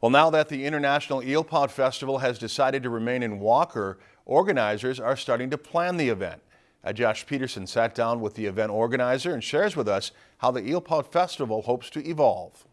Well, now that the International Eelpout Festival has decided to remain in Walker, organizers are starting to plan the event. Uh, Josh Peterson sat down with the event organizer and shares with us how the Eelpout Festival hopes to evolve.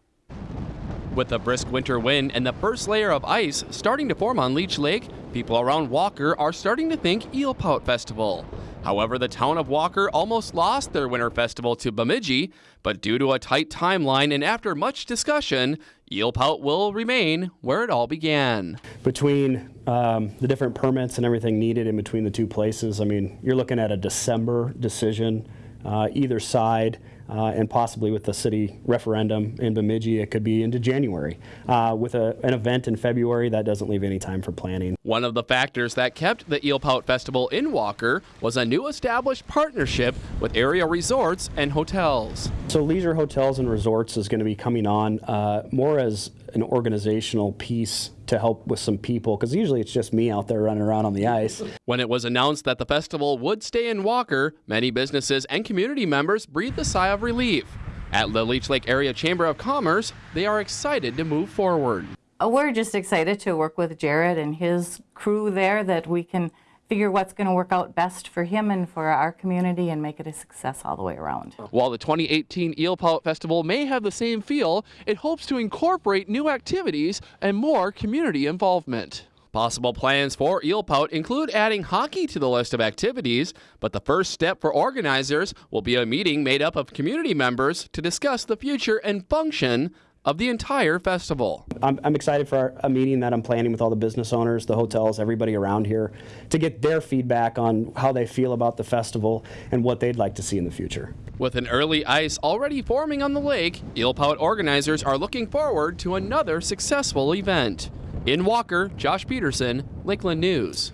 With a brisk winter wind and the first layer of ice starting to form on Leech Lake, people around Walker are starting to think Eelpout Festival. However, the town of Walker almost lost their winter festival to Bemidji, but due to a tight timeline and after much discussion, Eelpout will remain where it all began. Between um, the different permits and everything needed in between the two places, I mean, you're looking at a December decision uh, either side uh, and possibly with the city referendum in Bemidji, it could be into January. Uh, with a, an event in February, that doesn't leave any time for planning. One of the factors that kept the Eelpout Festival in Walker was a new established partnership with area resorts and hotels. So Leisure Hotels and Resorts is going to be coming on uh, more as an organizational piece to help with some people because usually it's just me out there running around on the ice. When it was announced that the festival would stay in Walker, many businesses and community members breathed a sigh of relief. At the Leech Lake Area Chamber of Commerce, they are excited to move forward. Uh, we're just excited to work with Jared and his crew there that we can figure what's going to work out best for him and for our community and make it a success all the way around. While the 2018 Eel Pout Festival may have the same feel, it hopes to incorporate new activities and more community involvement. Possible plans for Eel Pout include adding hockey to the list of activities, but the first step for organizers will be a meeting made up of community members to discuss the future and function of the entire festival. I'm, I'm excited for our, a meeting that I'm planning with all the business owners, the hotels, everybody around here to get their feedback on how they feel about the festival and what they'd like to see in the future. With an early ice already forming on the lake, Eelpout organizers are looking forward to another successful event. In Walker, Josh Peterson, Lakeland News.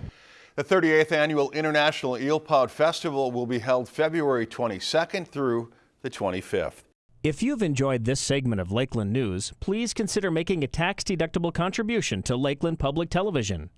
The 38th Annual International Eel Eelpout Festival will be held February 22nd through the 25th. If you've enjoyed this segment of Lakeland News, please consider making a tax-deductible contribution to Lakeland Public Television.